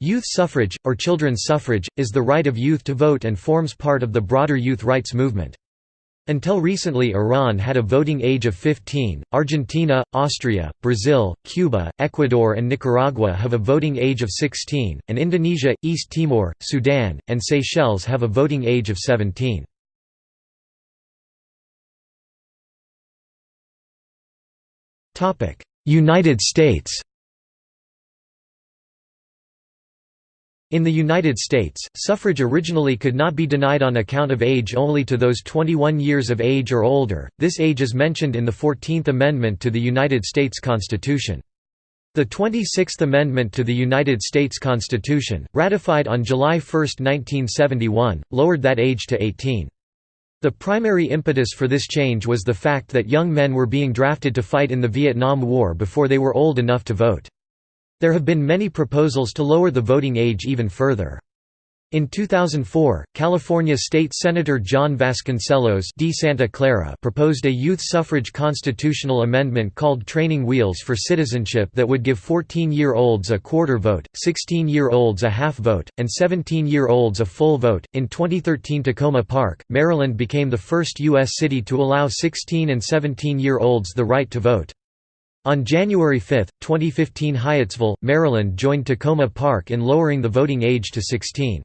Youth suffrage, or children's suffrage, is the right of youth to vote and forms part of the broader youth rights movement. Until recently Iran had a voting age of 15, Argentina, Austria, Brazil, Cuba, Ecuador and Nicaragua have a voting age of 16, and Indonesia, East Timor, Sudan, and Seychelles have a voting age of 17. United States In the United States, suffrage originally could not be denied on account of age only to those 21 years of age or older, this age is mentioned in the Fourteenth Amendment to the United States Constitution. The 26th Amendment to the United States Constitution, ratified on July 1, 1971, lowered that age to 18. The primary impetus for this change was the fact that young men were being drafted to fight in the Vietnam War before they were old enough to vote. There have been many proposals to lower the voting age even further. In 2004, California State Senator John Vasconcellos D. Santa Clara proposed a youth suffrage constitutional amendment called Training Wheels for Citizenship that would give 14-year-olds a quarter vote, 16-year-olds a half vote, and 17-year-olds a full vote. In 2013 Takoma Park, Maryland became the first U.S. city to allow 16 and 17-year-olds the right to vote. On January 5, 2015 Hyattsville, Maryland joined Takoma Park in lowering the voting age to 16.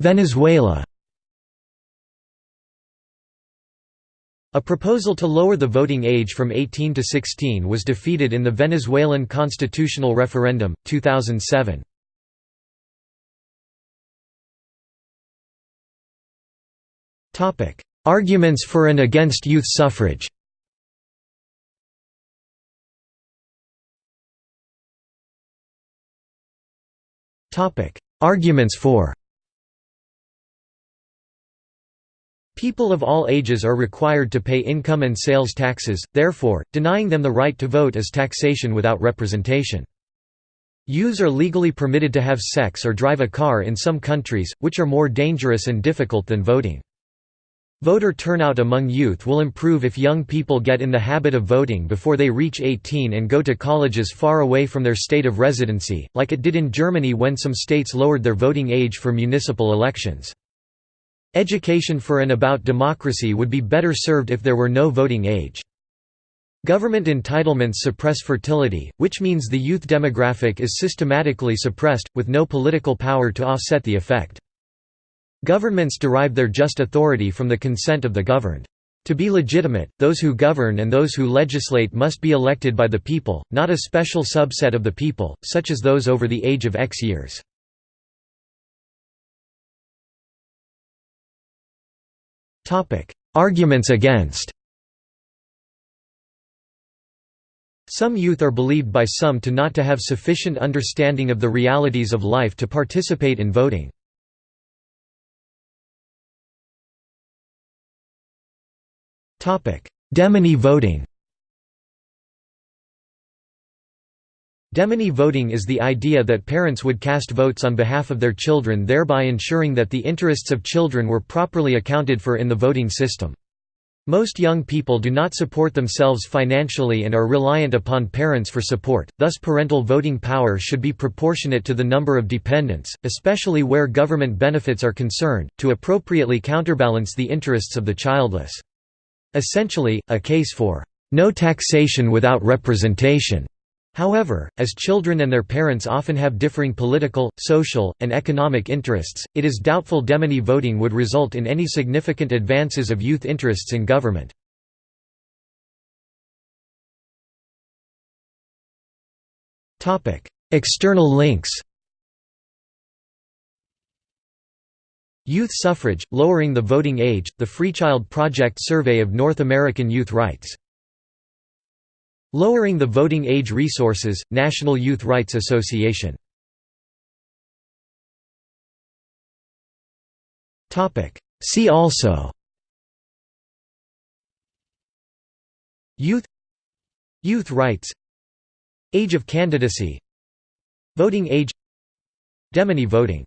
Venezuela A proposal to lower the voting age from 18 to 16 was defeated in the Venezuelan constitutional referendum, 2007. Arguments for and against youth suffrage Arguments for People of all ages are required to pay income and sales taxes, therefore, denying them the right to vote is taxation without representation. Youths are legally permitted to have sex or drive a car in some countries, which are more dangerous and difficult than voting. Voter turnout among youth will improve if young people get in the habit of voting before they reach 18 and go to colleges far away from their state of residency, like it did in Germany when some states lowered their voting age for municipal elections. Education for and about democracy would be better served if there were no voting age. Government entitlements suppress fertility, which means the youth demographic is systematically suppressed, with no political power to offset the effect. Governments derive their just authority from the consent of the governed. To be legitimate, those who govern and those who legislate must be elected by the people, not a special subset of the people, such as those over the age of X years. Arguments against Some youth are believed by some to not to have sufficient understanding of the realities of life to participate in voting. Demeny voting Demeny voting is the idea that parents would cast votes on behalf of their children thereby ensuring that the interests of children were properly accounted for in the voting system. Most young people do not support themselves financially and are reliant upon parents for support, thus parental voting power should be proportionate to the number of dependents, especially where government benefits are concerned, to appropriately counterbalance the interests of the childless. Essentially, a case for no taxation without representation. However, as children and their parents often have differing political, social, and economic interests, it is doubtful Demeny voting would result in any significant advances of youth interests in government. External links Youth suffrage, lowering the voting age, the Freechild Project survey of North American youth rights. Lowering the voting age resources, National Youth Rights Association. See also. Youth. Youth rights. Age of candidacy. Voting age. Demeny voting